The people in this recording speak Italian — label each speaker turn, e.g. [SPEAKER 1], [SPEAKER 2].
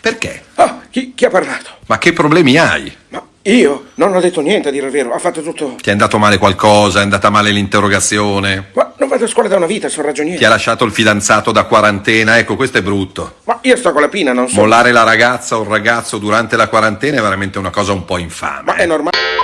[SPEAKER 1] Perché?
[SPEAKER 2] Ah, chi, chi ha parlato?
[SPEAKER 1] Ma che problemi hai?
[SPEAKER 2] Ma io non ho detto niente, a dire il vero. Ha fatto tutto...
[SPEAKER 1] Ti è andato male qualcosa? È andata male l'interrogazione?
[SPEAKER 2] Ma non vado a scuola da una vita, sono ragioniere.
[SPEAKER 1] Ti ha lasciato il fidanzato da quarantena? Ecco, questo è brutto.
[SPEAKER 2] Ma io sto con la pina, non so...
[SPEAKER 1] Mollare la ragazza o il ragazzo durante la quarantena è veramente una cosa un po' infame.
[SPEAKER 2] Ma è normale...